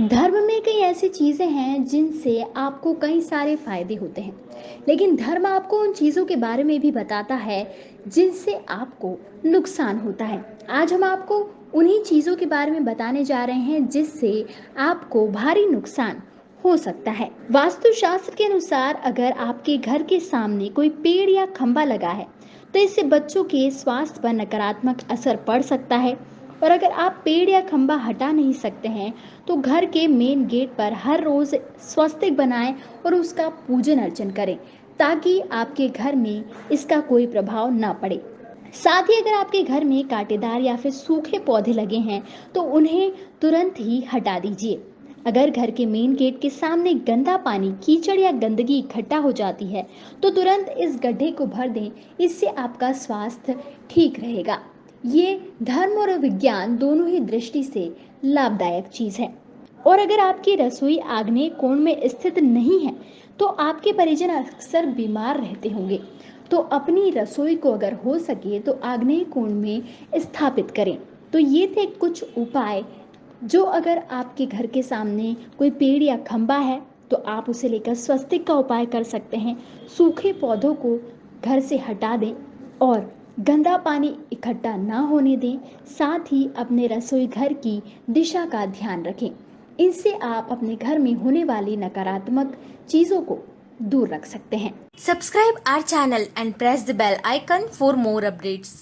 धर्म में कई ऐसी चीज़ें हैं जिनसे आपको कई सारे फ़ायदे होते हैं। लेकिन धर्म आपको उन चीज़ों के बारे में भी बताता है जिनसे आपको नुकसान होता है। आज हम आपको उन्हीं चीज़ों के बारे में बताने जा रहे हैं जिससे आपको भारी नुकसान हो सकता है। वास्तुशास्त्र के अनुसार अगर आपके घर के सामने कोई पेड़ या खंबा लगा है तो इससे बच्चों के स्वास्थ्य पर नकारात्मक असर पड़ सकता है। और अगर आप पेड़ या खंबा हटा नहीं सकते हैं तो घर के मेन गेट पर हर रोज स्वस्तिक बनाएँ और उसका पूजन अर्चन करें, ताकि आपके घर में इसका कोई प्रभाव ना पड़े। साथ ही अगर आपके घर में कांटेदार या फिर सूखे पौधे लगे हैं तो उन्हें तुरंत ही हटा दीजिए। अगर घर के मेन गेट के सामने गंदा पानी, कीचड़ या गंदगी इकट्ठा हो जाती है तो तुरंत इस गड्ढे को भर दें, इससे आपका स्वास्थ्य ठीक रहेगा। ये धर्म और विज्ञान दोनों ही दृष्टि से लाभदायक चीज़ है। और अगर आपकी रसोई आग्नेय कोण में स्थित नहीं है तो आपके परिजन अक्सर बीमार रहते होंगे। तो अपनी रसोई को अगर हो सके तो आग्नेय कोण में स्थापित करें। तो ये थे कुछ उपाय, जो अगर आपके घर के सामने कोई पेड़ या खंबा है तो आप उसे लेकर स्वस्तिक का उपाय कर सकते हैं। सूखे पौधों को घर से हटा दें और गंदा पानी इकट्ठा ना होने दें, साथ ही अपने रसोई घर की दिशा का ध्यान रखें इससे आप अपने घर में होने वाली नकारात्मक चीज़ों को दूर रख सकते हैं subscribe our channel and press the bell icon for more updates.